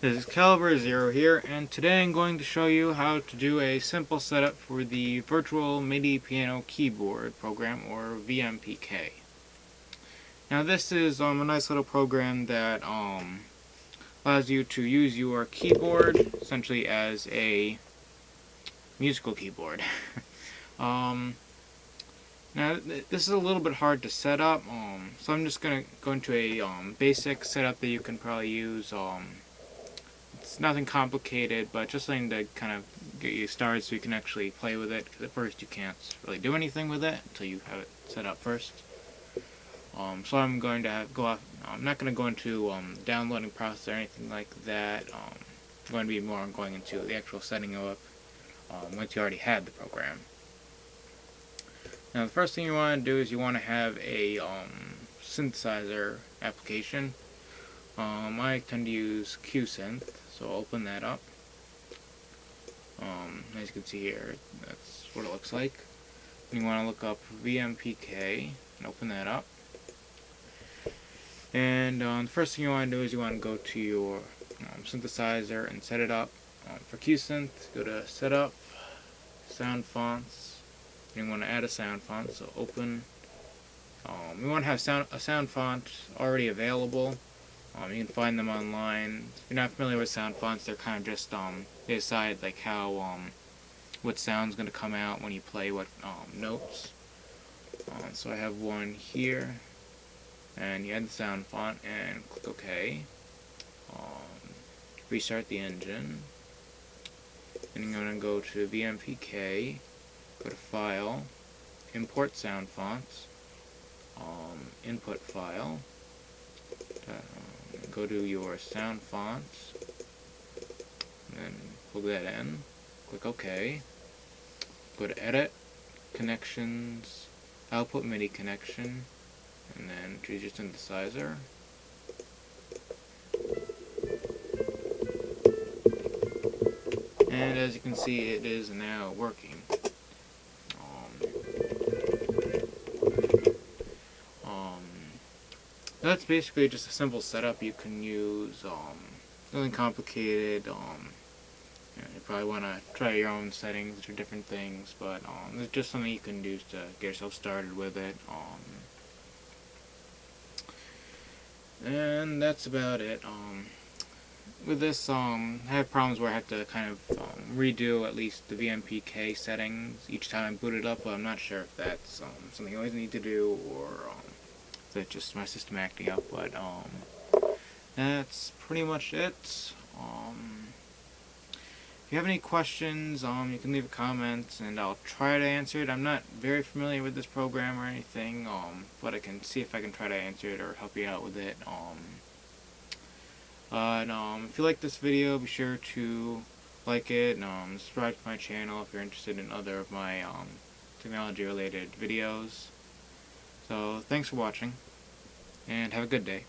This is Caliber Zero here, and today I'm going to show you how to do a simple setup for the Virtual MIDI Piano Keyboard program, or VMPK. Now this is um, a nice little program that um, allows you to use your keyboard essentially as a musical keyboard. um, now this is a little bit hard to set up, um, so I'm just going to go into a um, basic setup that you can probably use um, it's nothing complicated, but just something to kind of get you started so you can actually play with it. Because at first you can't really do anything with it until you have it set up first. Um, so I'm going to have, go off. I'm not going to go into um, downloading process or anything like that. Um, I'm going to be more going into the actual setting up um, once you already had the program. Now the first thing you want to do is you want to have a um, synthesizer application. Um, I tend to use QSynth. So I'll open that up. Um, as you can see here, that's what it looks like. You want to look up VMPK and open that up. And um, the first thing you want to do is you want to go to your um, synthesizer and set it up. Um, for QSynth, go to Setup, Sound Fonts. And you want to add a sound font, so open. Um, we want to have sound, a sound font already available. Um, you can find them online. If you're not familiar with sound fonts, they're kind of just, um, they decide, like, how, um, what sound's going to come out when you play what, um, notes. Um, so I have one here, and you add the sound font, and click OK. Um, restart the engine. And you're going to go to VMPK, go to File, Import Sound Fonts, um, Input File, go to your sound fonts, and plug that in, click OK, go to Edit, Connections, Output MIDI Connection, and then choose your synthesizer. And as you can see, it is now working. That's basically just a simple setup you can use. Um, nothing complicated. Um, you, know, you, probably want to try your own settings or different things, but um, it's just something you can do to get yourself started with it. Um, and that's about it. Um, with this, um, I have problems where I have to kind of um, redo at least the VMPK settings each time I boot it up, but I'm not sure if that's um, something I always need to do or that's just my system acting up, but um, that's pretty much it. Um, if you have any questions, um, you can leave a comment and I'll try to answer it. I'm not very familiar with this program or anything, um, but I can see if I can try to answer it or help you out with it. Um, and, um, if you like this video, be sure to like it and um, subscribe to my channel if you're interested in other of my um, technology related videos. So thanks for watching, and have a good day.